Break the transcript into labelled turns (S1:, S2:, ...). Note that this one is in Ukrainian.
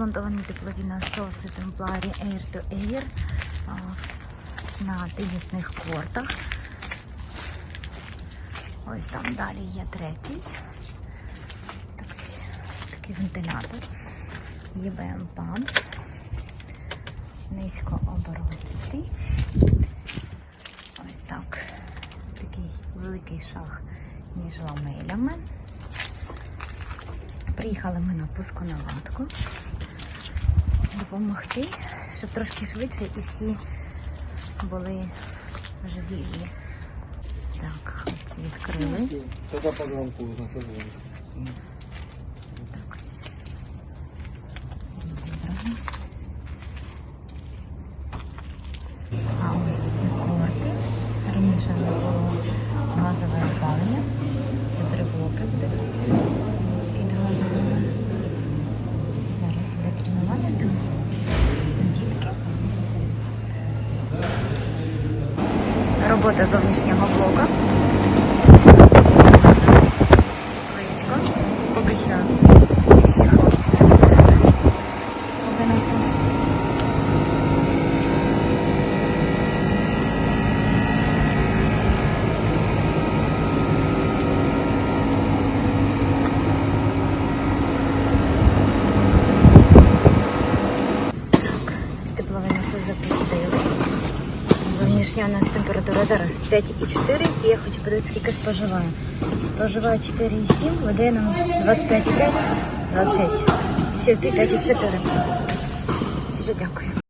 S1: змонтовані теплові насоси Темпларі Air to Air на тенісних кортах. Ось там далі є третій. Такий вентилятор. ЄБМ Pumps. Низькооборотистий. Ось так. Такий великий шах між ламелями. Приїхали ми на пусконаладку допомогти, щоб трошки швидше і всі були живі. Так, хлопці відкрили.
S2: Тогда по звонку на созвонку.
S1: Так ось. Розібрано. А ось і корти. Раніше було газове опалення. Це три блоки буде Робота зовнішнього блока. Близько. Поки що Зовнішня у нас температура зараз 5,4 і я хочу подивитися, скільки споживаю. Споживаю 4,7, видає нам 25,5, 26. Все, 5,4. Дуже дякую.